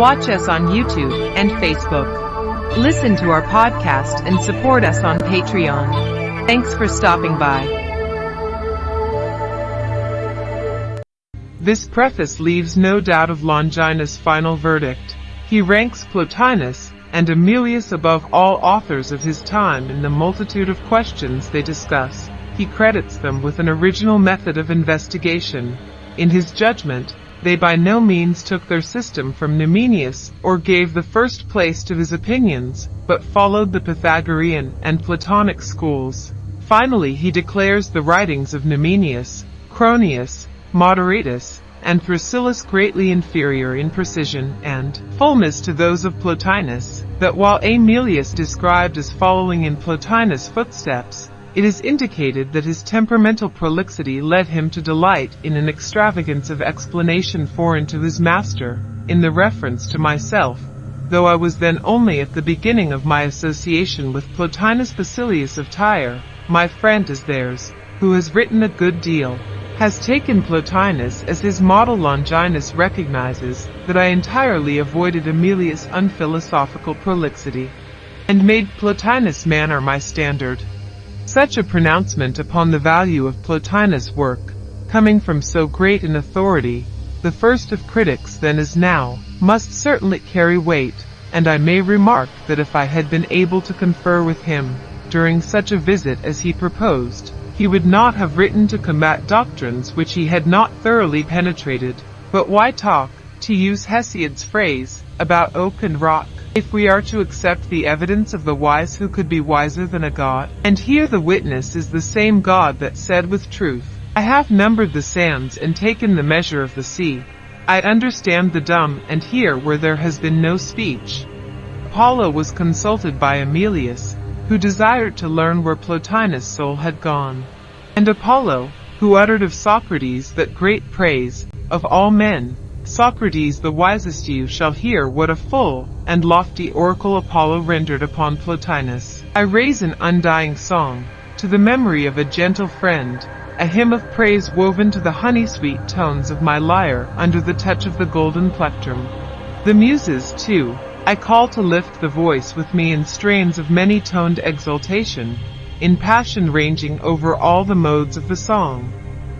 Watch us on YouTube and Facebook. Listen to our podcast and support us on Patreon. Thanks for stopping by. This preface leaves no doubt of Longinus' final verdict. He ranks Plotinus and Amelius above all authors of his time in the multitude of questions they discuss. He credits them with an original method of investigation. In his judgment, they by no means took their system from Numenius or gave the first place to his opinions, but followed the Pythagorean and Platonic schools. Finally he declares the writings of Numenius, Cronius, Moderatus, and Thrasyllus greatly inferior in precision and fullness to those of Plotinus, that while Amelius described as following in Plotinus' footsteps, it is indicated that his temperamental prolixity led him to delight in an extravagance of explanation foreign to his master, in the reference to myself, though I was then only at the beginning of my association with Plotinus Basilius of Tyre, my friend is theirs, who has written a good deal, has taken Plotinus as his model Longinus recognizes that I entirely avoided Amelius' unphilosophical prolixity, and made Plotinus' manner my standard. Such a pronouncement upon the value of Plotinus' work, coming from so great an authority, the first of critics then as now, must certainly carry weight, and I may remark that if I had been able to confer with him, during such a visit as he proposed, he would not have written to combat doctrines which he had not thoroughly penetrated. But why talk, to use Hesiod's phrase, about oak and rock, if we are to accept the evidence of the wise who could be wiser than a god? And here the witness is the same God that said with truth, I have numbered the sands and taken the measure of the sea. I understand the dumb and hear where there has been no speech. Apollo was consulted by Amelius, who desired to learn where Plotinus' soul had gone. And Apollo, who uttered of Socrates that great praise, of all men, Socrates the wisest you shall hear what a full and lofty oracle Apollo rendered upon Plotinus. I raise an undying song, to the memory of a gentle friend, a hymn of praise woven to the honey-sweet tones of my lyre under the touch of the golden plectrum. The muses, too, I call to lift the voice with me in strains of many-toned exultation, in passion ranging over all the modes of the song.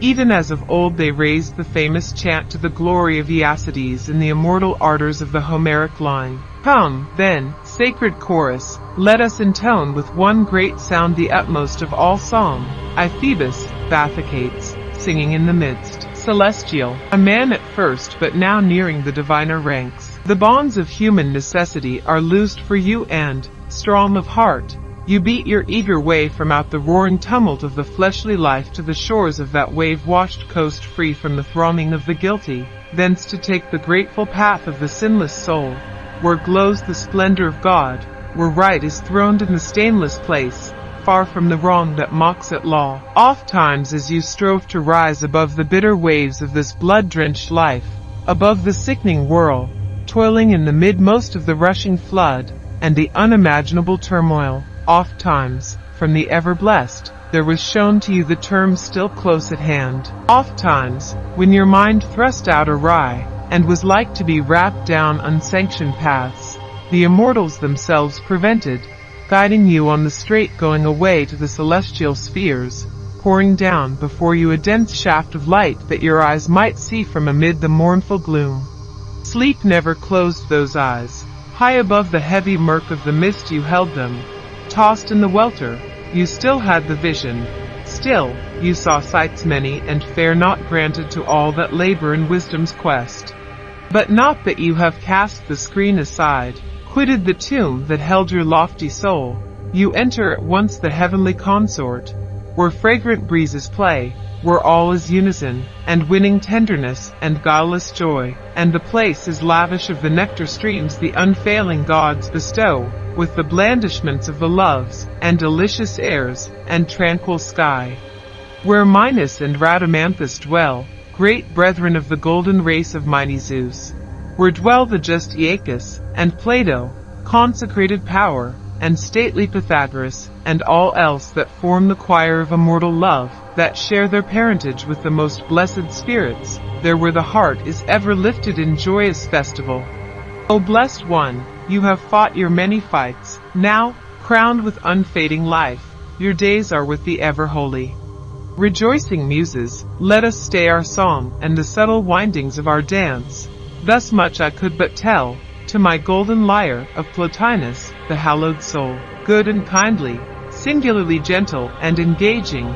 Even as of old they raised the famous chant to the glory of Aeacides in the immortal ardors of the Homeric line. Come, then, sacred chorus, let us intone with one great sound the utmost of all song. I Phoebus, Bathychaites, singing in the midst, celestial, a man at first but now nearing the diviner ranks. The bonds of human necessity are loosed for you and, strong of heart, you beat your eager way from out the roaring tumult of the fleshly life to the shores of that wave-washed coast free from the thronging of the guilty, thence to take the grateful path of the sinless soul, where glows the splendor of God, where right is throned in the stainless place, far from the wrong that mocks at law. Oft times as you strove to rise above the bitter waves of this blood-drenched life, above the sickening whirl, toiling in the midmost of the rushing flood, and the unimaginable turmoil, oft times, from the ever-blessed, there was shown to you the term still close at hand. Oft times, when your mind thrust out awry, and was like to be wrapped down unsanctioned paths, the immortals themselves prevented, guiding you on the straight going away to the celestial spheres, pouring down before you a dense shaft of light that your eyes might see from amid the mournful gloom. Sleep never closed those eyes. High above the heavy murk of the mist you held them. Tossed in the welter, you still had the vision. Still, you saw sights many and fair not granted to all that labor in wisdom's quest. But not that you have cast the screen aside, quitted the tomb that held your lofty soul. You enter at once the heavenly consort, where fragrant breezes play, where all is unison, and winning tenderness, and guileless joy, and the place is lavish of the nectar streams the unfailing gods bestow, with the blandishments of the loves, and delicious airs, and tranquil sky. Where Minos and Rhadamanthus dwell, great brethren of the golden race of mighty Zeus. Where dwell the just Aeacus, and Plato, consecrated power, and stately Pythagoras, and all else that form the choir of immortal love, that share their parentage with the most blessed spirits, there where the heart is ever lifted in joyous festival. O blessed one, you have fought your many fights. Now, crowned with unfading life, your days are with the ever holy. Rejoicing muses, let us stay our song and the subtle windings of our dance. Thus much I could but tell, to my golden lyre of Plotinus, the hallowed soul, good and kindly, singularly gentle and engaging.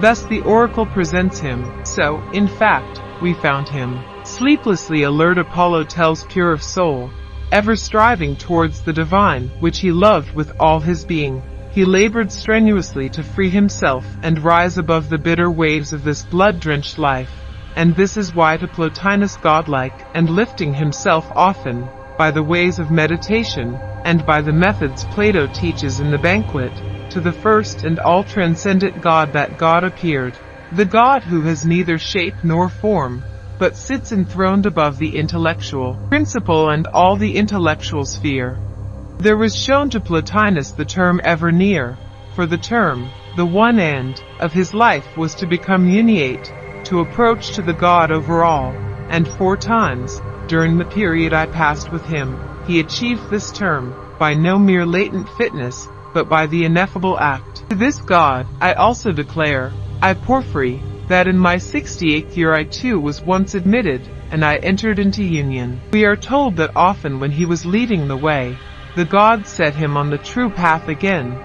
Thus the oracle presents him, so, in fact, we found him. Sleeplessly alert Apollo tells pure of soul, ever striving towards the divine, which he loved with all his being. He labored strenuously to free himself and rise above the bitter waves of this blood-drenched life. And this is why to Plotinus godlike and lifting himself often, by the ways of meditation, and by the methods Plato teaches in the banquet, to the first and all-transcendent God that God appeared, the God who has neither shape nor form, but sits enthroned above the intellectual principle and all the intellectual sphere. There was shown to Plotinus the term ever near, for the term, the one end, of his life was to become uniate, to approach to the God over all, and four times, during the period I passed with him, he achieved this term, by no mere latent fitness, but by the ineffable act. To this God, I also declare, I Porphyry, that in my 68th year I too was once admitted, and I entered into union. We are told that often when he was leading the way, the God set him on the true path again,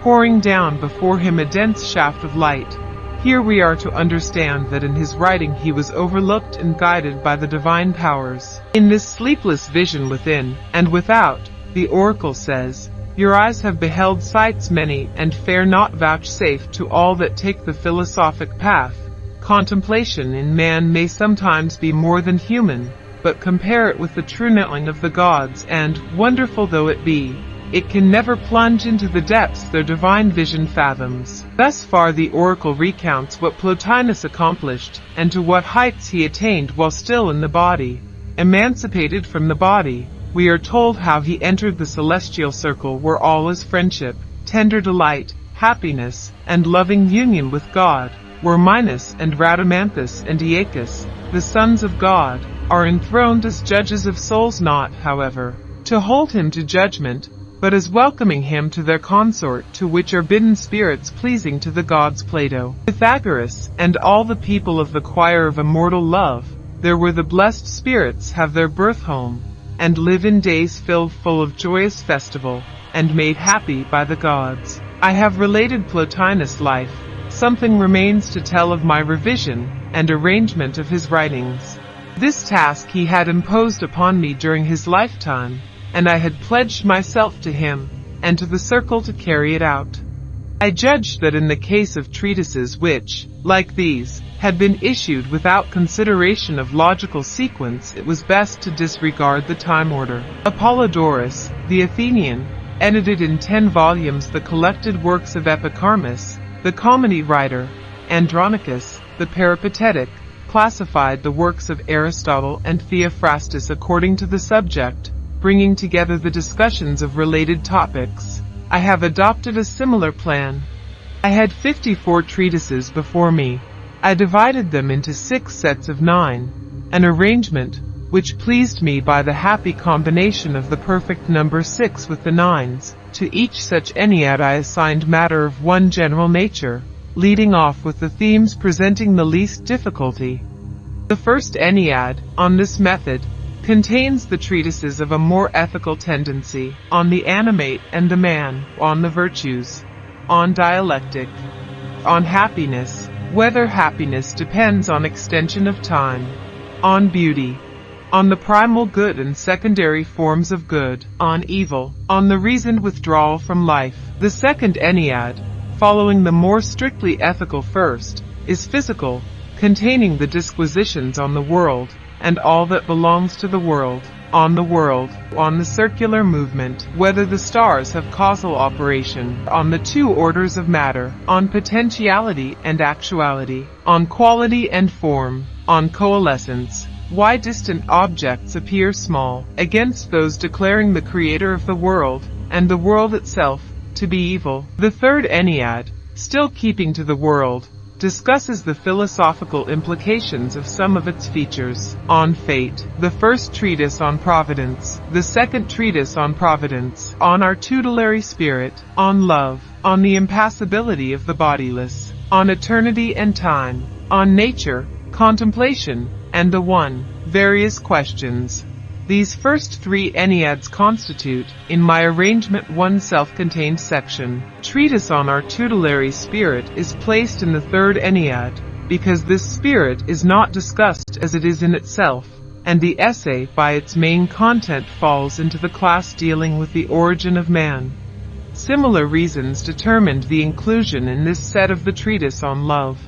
pouring down before him a dense shaft of light. Here we are to understand that in his writing he was overlooked and guided by the divine powers. In this sleepless vision within and without, the oracle says, Your eyes have beheld sights many and fare not vouchsafe to all that take the philosophic path. Contemplation in man may sometimes be more than human, but compare it with the true knowing of the gods and, wonderful though it be, it can never plunge into the depths their divine vision fathoms. Thus far the oracle recounts what Plotinus accomplished, and to what heights he attained while still in the body. Emancipated from the body, we are told how he entered the celestial circle where all is friendship, tender delight, happiness, and loving union with God, where Minos and Rhadamanthus and Aeacus, the sons of God, are enthroned as judges of souls not, however, to hold him to judgment, but as welcoming him to their consort to which are bidden spirits pleasing to the gods Plato, Pythagoras, and all the people of the choir of immortal love, there where the blessed spirits have their birth home, and live in days filled full of joyous festival, and made happy by the gods. I have related Plotinus' life, something remains to tell of my revision, and arrangement of his writings. This task he had imposed upon me during his lifetime, and I had pledged myself to him, and to the circle to carry it out. I judged that in the case of treatises which, like these, had been issued without consideration of logical sequence, it was best to disregard the time order. Apollodorus, the Athenian, edited in ten volumes the collected works of Epicharmus, the comedy writer, Andronicus, the peripatetic, classified the works of Aristotle and Theophrastus according to the subject, bringing together the discussions of related topics. I have adopted a similar plan. I had 54 treatises before me. I divided them into six sets of nine, an arrangement which pleased me by the happy combination of the perfect number six with the nines. To each such ennead I assigned matter of one general nature, leading off with the themes presenting the least difficulty. The first Ennead, on this method, contains the treatises of a more ethical tendency, on the animate and the man, on the virtues, on dialectic, on happiness, whether happiness depends on extension of time, on beauty, on the primal good and secondary forms of good, on evil, on the reasoned withdrawal from life. The second Ennead, following the more strictly ethical first, is physical, containing the disquisitions on the world, and all that belongs to the world, on the world, on the circular movement, whether the stars have causal operation, on the two orders of matter, on potentiality and actuality, on quality and form, on coalescence, why distant objects appear small, against those declaring the creator of the world, and the world itself, to be evil. The third Ennead, still keeping to the world, discusses the philosophical implications of some of its features. On Fate, the first treatise on Providence, the second treatise on Providence, on our tutelary spirit, on love, on the impassibility of the bodiless, on eternity and time, on nature, contemplation, and the one, various questions. These first three Enneads constitute, in my arrangement one self-contained section. Treatise on our tutelary spirit is placed in the third Ennead, because this spirit is not discussed as it is in itself, and the essay by its main content falls into the class dealing with the origin of man. Similar reasons determined the inclusion in this set of the treatise on love.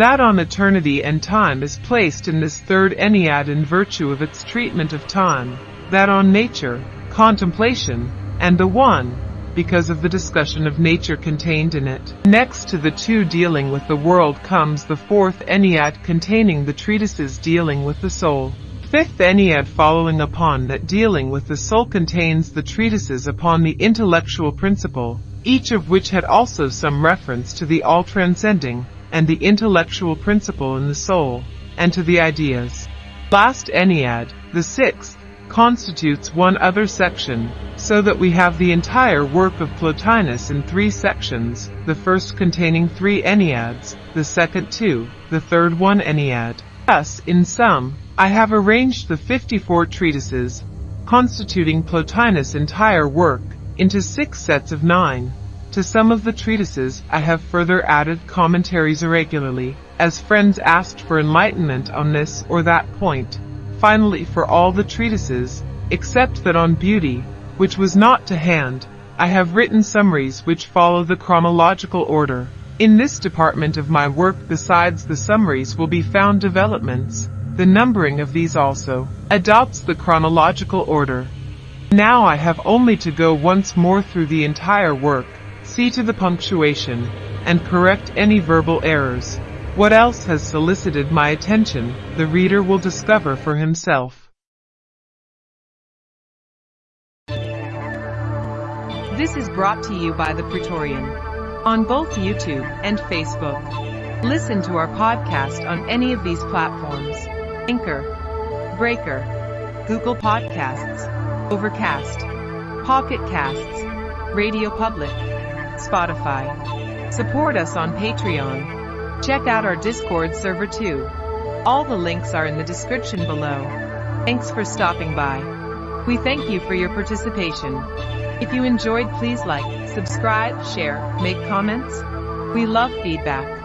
That on eternity and time is placed in this third Ennead in virtue of its treatment of time, that on nature, contemplation, and the one, because of the discussion of nature contained in it. Next to the two dealing with the world comes the fourth Ennead containing the treatises dealing with the soul. Fifth Ennead following upon that dealing with the soul contains the treatises upon the intellectual principle, each of which had also some reference to the all-transcending, and the intellectual principle in the soul, and to the ideas. Last Ennead, the sixth, constitutes one other section, so that we have the entire work of Plotinus in three sections, the first containing three Enneads, the second two, the third one Ennead. Thus, in sum, I have arranged the 54 treatises, constituting Plotinus' entire work, into six sets of nine. To some of the treatises I have further added commentaries irregularly, as friends asked for enlightenment on this or that point. Finally for all the treatises, except that on beauty, which was not to hand, I have written summaries which follow the chronological order. In this department of my work besides the summaries will be found developments. The numbering of these also adopts the chronological order. Now I have only to go once more through the entire work, See to the punctuation, and correct any verbal errors. What else has solicited my attention, the reader will discover for himself. This is brought to you by The Praetorian on both YouTube and Facebook. Listen to our podcast on any of these platforms. Anchor, Breaker, Google Podcasts, Overcast, Pocket Casts, Radio Public, Spotify. Support us on Patreon. Check out our Discord server too. All the links are in the description below. Thanks for stopping by. We thank you for your participation. If you enjoyed please like, subscribe, share, make comments. We love feedback.